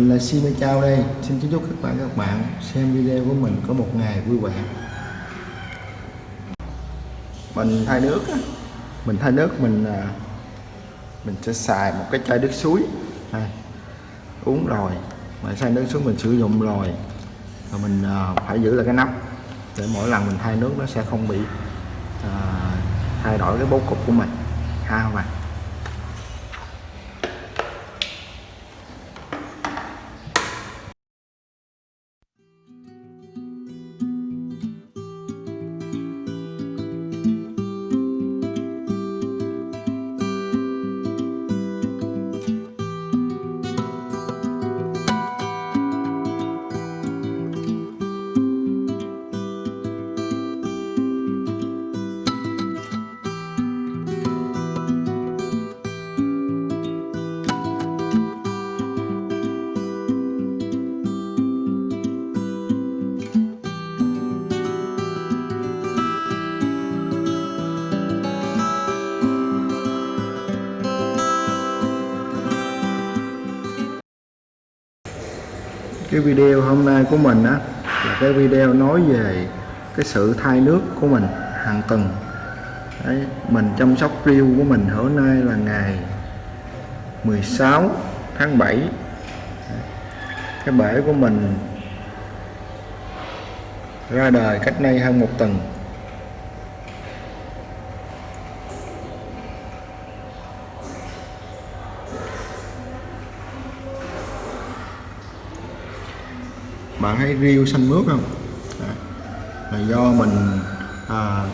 Mình là Si Chao Chào đây. Xin chúc các bạn các bạn xem video của mình có một ngày vui vẻ. Mình thay nước Mình thay nước mình à, Mình sẽ xài một cái chai nước suối. Đây, Uống rồi. Mà xài nước suối mình sử dụng rồi. Rồi mình à, phải giữ lại cái nắp Để mỗi lần mình thay nước nó sẽ không bị à, Thay đổi cái bố cục của mình. Ha các bạn. Cái video hôm nay của mình á là cái video nói về cái sự thay nước của mình hàng tuần Đấy, mình chăm sóc riêu của mình hôm nay là ngày 16 tháng 7 cái bể của mình ra đời cách nay hơn một tuần. Bạn thấy riêu xanh mướt không? Là do mình à,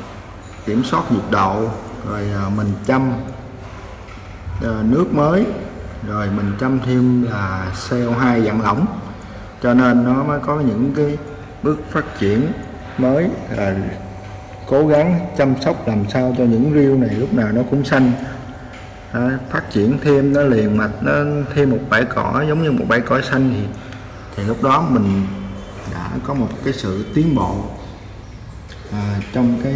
kiểm soát nhiệt độ rồi à, mình chăm à, nước mới rồi mình chăm thêm là CO2 dạng lỏng. Cho nên nó mới có những cái bước phát triển mới là cố gắng chăm sóc làm sao cho những riêu này lúc nào nó cũng xanh. À, phát triển thêm nó liền mạch nó thêm một bãi cỏ giống như một bãi cỏ xanh thì thì lúc đó mình đã có một cái sự tiến bộ à, trong cái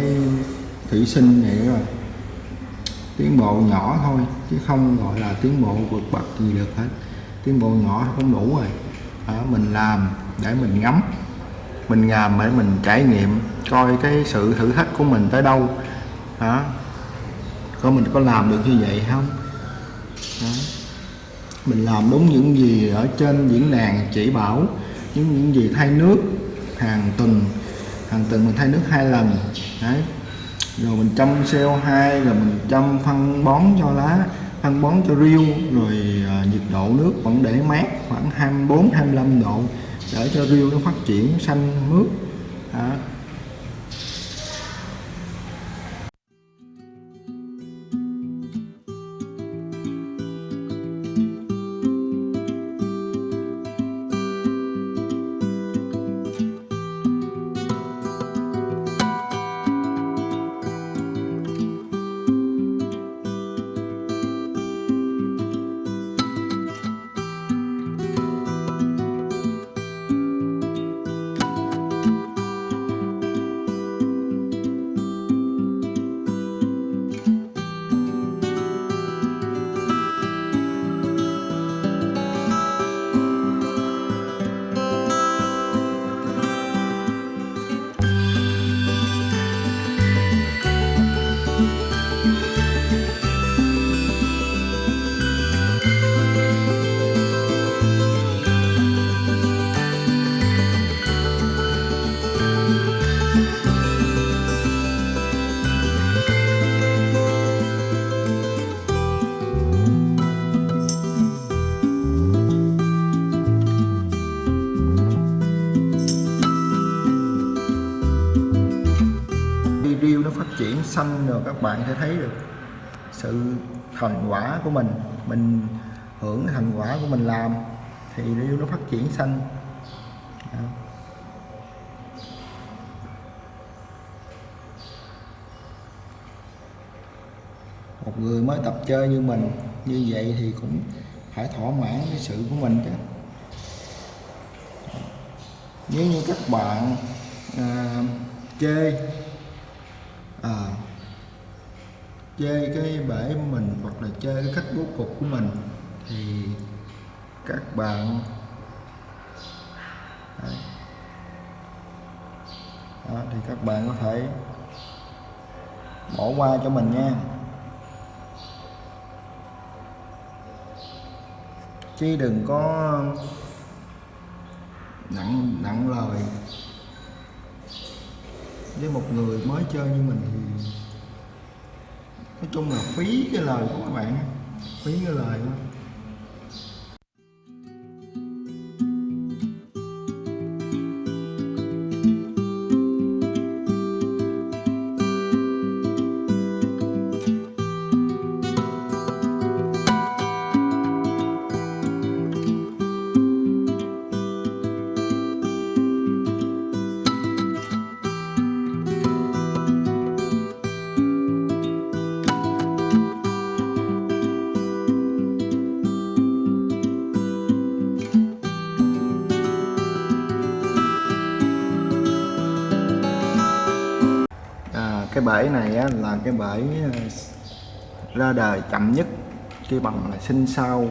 thủy sinh này rồi tiến bộ nhỏ thôi chứ không gọi là tiến bộ vượt bậc gì được hết. Tiến bộ nhỏ không đủ rồi. À, mình làm để mình ngắm mình làm để mình trải nghiệm coi cái sự thử thách của mình tới đâu. Đó có mình có làm được như vậy không? Đó mình làm đúng những gì ở trên diễn đàn chỉ bảo những những gì thay nước hàng tuần hàng tuần mình thay nước hai lần. Đấy. Rồi mình chăm CO2 rồi mình chăm phân bón cho lá phân bón cho riêu rồi à, nhiệt độ nước vẫn để mát khoảng 24 25 độ để cho riêu nó phát triển xanh mướt. Đó. Xanh rồi các bạn sẽ thấy được sự thành quả của mình mình hưởng thành quả của mình làm thì nếu nó phát triển xanh Đó. một người mới tập chơi như mình như vậy thì cũng phải thỏa mãn cái sự của mình chứ nếu như các bạn à, chơi à, chơi cái bể mình hoặc là chơi cái cách bố cục của mình thì các bạn Đấy. Đó, thì các bạn có thể bỏ qua cho mình nha chứ đừng có nặng nặng lời với một người mới chơi như mình thì nói chung là phí cái lời của các bạn phí cái lời đó. Cái bể này á, là cái bể ờ, ra đời chậm nhất khi bằng là sinh sau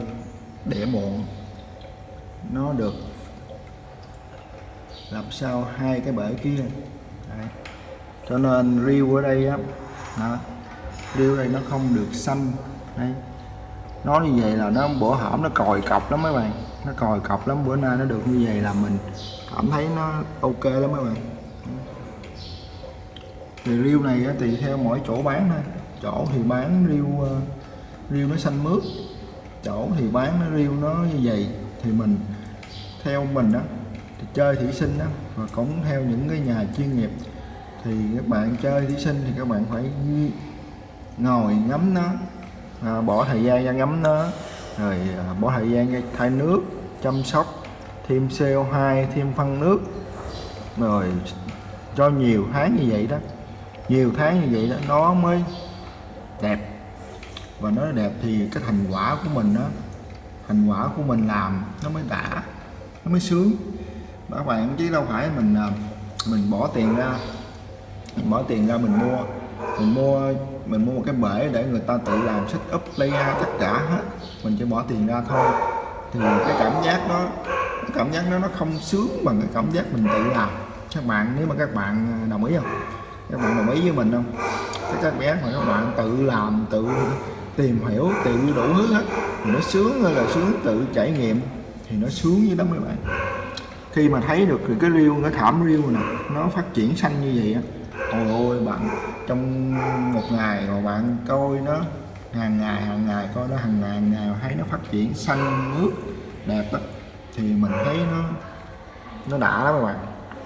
đẻ muộn. Nó được làm sao hai cái bể kia. Đấy. cho nên riêu ở đây á đó riêu ở đây nó không được xanh. Đấy. nó như vậy là nó bữa hổm nó còi cọc lắm mấy bạn. Nó còi cọc lắm bữa nay nó được như vậy là mình cảm thấy nó ok lắm mấy bạn thì riêu này tùy theo mỗi chỗ bán thôi. Chỗ thì bán riêu ờ, riêu nó xanh mướt. Chỗ thì bán nó riêu nó như vậy. Thì mình theo mình đó thì chơi thủy sinh đó và cũng theo những cái nhà chuyên nghiệp. Thì các bạn chơi thủy sinh thì các bạn phải ngồi ngắm nó à, bỏ thời gian ra ngắm nó rồi à, bỏ thời gian ra thay nước chăm sóc thêm CO2 thêm phân nước rồi cho nhiều tháng như vậy đó nhiều tháng như vậy đó, nó mới đẹp. Và nó đẹp thì cái thành quả của mình đó, thành quả của mình làm nó mới đã, nó mới sướng. Các bạn chứ đâu phải mình à, mình bỏ tiền ra, mình bỏ tiền ra mình mua mình mua mình mua một cái bể để người ta tự làm set up, layout tất cả hết. Mình chỉ bỏ tiền ra thôi. Thì cái cảm giác đó, cái cảm giác đó nó không sướng bằng cái cảm giác mình tự làm. Các bạn, nếu mà các bạn à, đồng ý không? Các bạn đồng ý với mình không? Cái các bé mà các bạn tự làm, tự tìm hiểu, tự đủ thứ hết. Thì nó sướng hay là sướng tự trải nghiệm. Thì nó sướng với đó mấy bạn. Khi mà thấy được cái riêu, cái thảm riêu nè, nó phát triển xanh như vậy á. Ôi ôi, bạn, trong một ngày mà bạn coi nó, hàng ngày hàng ngày coi nó, hàng ngày hàng ngày thấy nó phát triển xanh nước đẹp á, thì mình thấy nó nó đã lắm các bạn.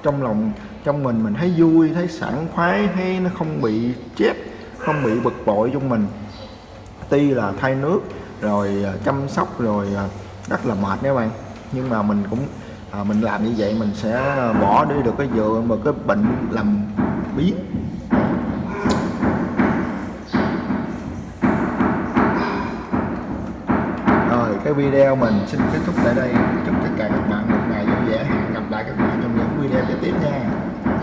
Trong lòng trong mình mình thấy vui thấy sảng khoái thấy nó không bị chết không bị bực bội trong mình. Tuy là thay nước rồi à, chăm sóc rồi à, rất là mệt nha các bạn. Nhưng mà mình cũng à, mình làm như vậy mình sẽ bỏ đi được cái dựa mà cái bệnh làm biến. Rồi cái video mình xin kết thúc tại đây. Chúc tất cả các bạn một gặp lại các bạn trong những video kế tiếp nha.